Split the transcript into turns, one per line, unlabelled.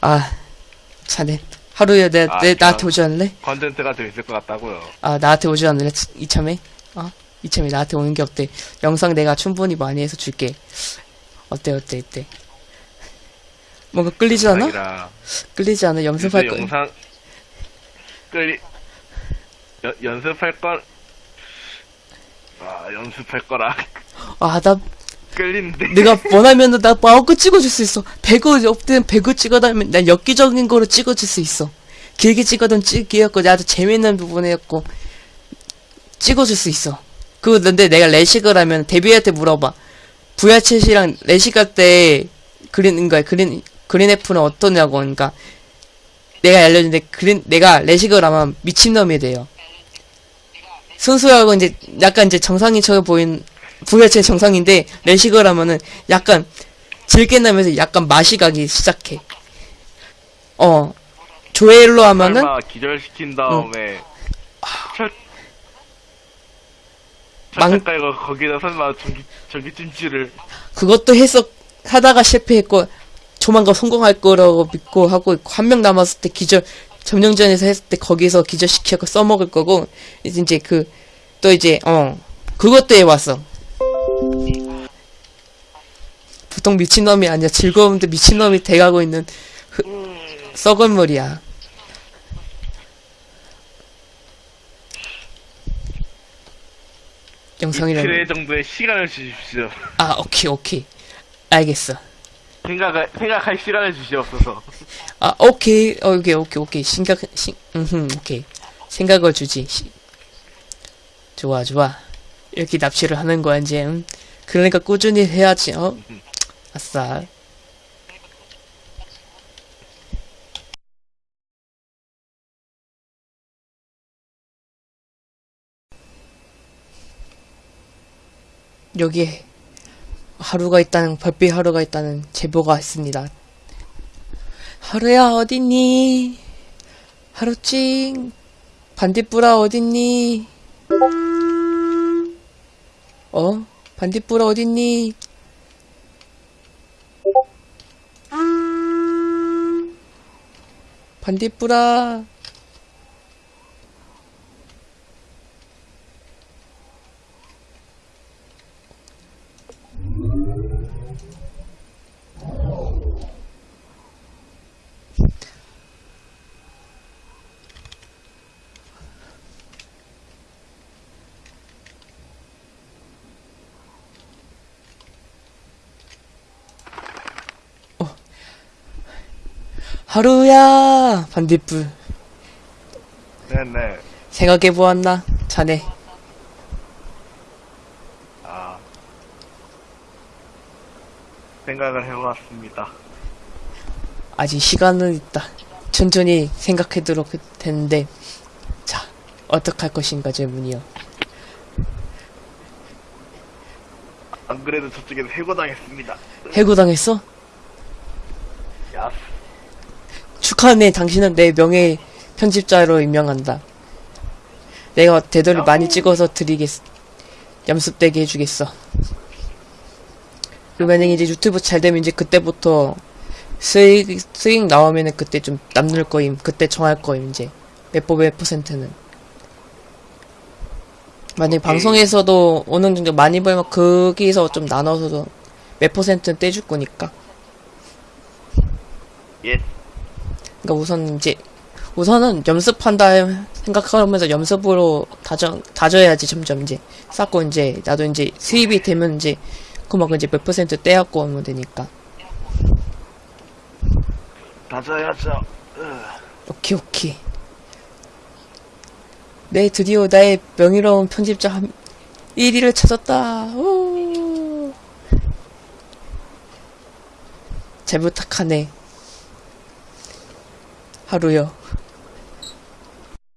아, 자네. 하루에 내,
아,
내, 나한테
참.
오지 않을래?
컨텐츠가 더 있을 것 같다고요.
아, 나한테 오지 않을래? 이참에? 어? 이참에 나한테 오는 게 어때? 영상 내가 충분히 많이 해서 줄게. 어때, 어때, 어때? 뭔가 끌리지 않아? 끌리지 않아?
요새
거.
영상 끌리 연, 연습할 건 아, 연습할 거라
아, 나,
끌리는데.
내가 원하면은 나 마음껏 찍어줄 수 있어. 배그, 없든 배그 찍어다면 난 엽기적인 거로 찍어줄 수 있어. 길게 찍어든 찍기였고, 나도 재밌는 부분이었고, 찍어줄 수 있어. 그, 근데 내가 레식을 하면 데뷔한테 물어봐. VR챗이랑 레식할 때 그린, 거야. 그린, 그린 F는 어떠냐고. 그러니까, 내가 알려준데, 그린, 내가 레식을 하면 미친놈이 돼요. 순수하고 이제, 약간 이제 정상인처럼 보인, VR챗 정상인데, 레식을 하면은 약간, 질게 나면서 약간 맛이 가기 시작해. 어. 조엘로 하면은,
기절시킨 다음에 철
망-
깔고 거기다 설마 전기 전기 찜질을
그것도 했어, 하다가 실패했고, 조만간 성공할 거라고 믿고 하고, 한 명 남았을 때 기절, 점령전에서 했을 때 거기서 기절시켜서 써먹을 거고, 이제 그, 또 이제, 어, 그것도 해왔어. 보통 미친놈이 아니야. 즐거운데 미친놈이 돼가고 있는, 흐, 썩은 물이야. 영상이라는.
이틀 정도의 시간을 주십시오.
아, 오케이, 오케이. 알겠어.
생각할 생각할 시간을 주시옵소서.
아, 오케이, 어, 오케이, 오케이, 오케이. 생각, 신, 음, 오케이. 생각을 주지. 시- 좋아, 좋아. 이렇게 납치를 하는 거야, 이제. 음. 그러니까 꾸준히 해야지, 어? 아싸. 여기에 하루가 있다는, 별빛 하루가 있다는 제보가 있습니다. 하루야 어딨니? 하루찡 반딧불아 어딨니? 어? 반딧불아 어딨니? 반딧불아 하루야 반딧불
네네.
생각해보았나? 자네
아 생각을 해보았습니다.
아직 시간은 있다 천천히 생각해도록 되는데 자 어떡할 것인가 질문이요
안 그래도 저쪽에서 해고당했습니다.
해고당했어?
야,
축하하네 당신은 내 명예 편집자로 임명한다. 내가 되도를 많이 찍어서 드리겠 염습되게 해주겠어. 그러면 이제 유튜브 잘 되면 이제 그때부터 수익 수익 나오면은 그때 좀 남는 거임. 그때 정할 거임 이제. 몇몇 퍼센트는. 만약
오케이.
방송에서도 어느 정도 많이 벌면 거기서 좀 나눠서도 몇 퍼센트는 떼줄 거니까.
예.
그러니까 우선 이제 우선은 연습한다 생각하면서 연습으로 다져 다져야지 점점 이제 쌓고 이제 나도 이제 수입이 되면 이제 그만큼 이제 몇 퍼센트 떼갖고 오면 되니까
다져야죠. 으.
오케이 오케이 네 드디어 나의 명예로운 편집자 한 1위를 찾았다 오. 잘 부탁하네 하루요